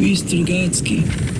Beast Rogatsky.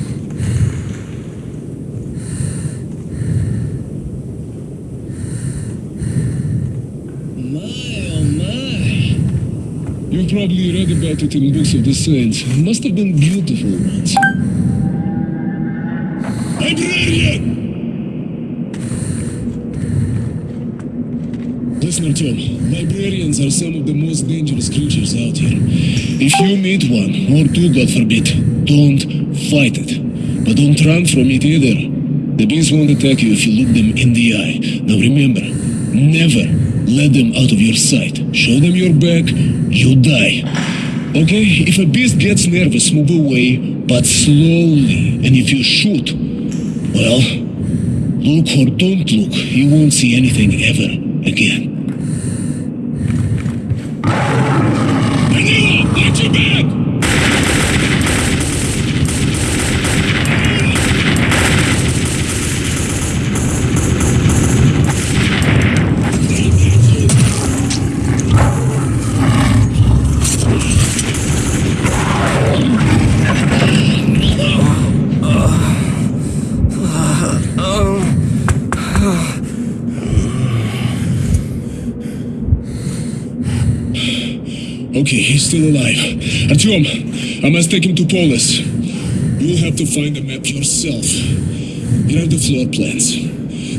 You've probably read about it in books of the saints. Must have been beautiful ones. Librarian! Listen, Artyom. Librarians are some of the most dangerous creatures out here. If you meet one, or two, God forbid, don't fight it. But don't run from it either. The bees won't attack you if you look them in the eye. Now remember, never let them out of your sight. Show them your back, you die. Okay? If a beast gets nervous, move away, but slowly. And if you shoot, well, look or don't look, you won't see anything ever again. Okay, he's still alive. Artyom, I must take him to Polis. You'll have to find the map yourself. Here are the floor plans.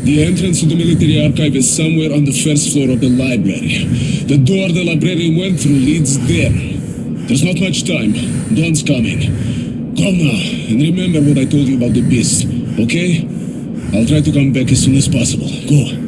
The entrance to the military archive is somewhere on the first floor of the library. The door the librarian went through leads there. There's not much time. Dawn's coming. Come now, and remember what I told you about the beast, okay? I'll try to come back as soon as possible. Go.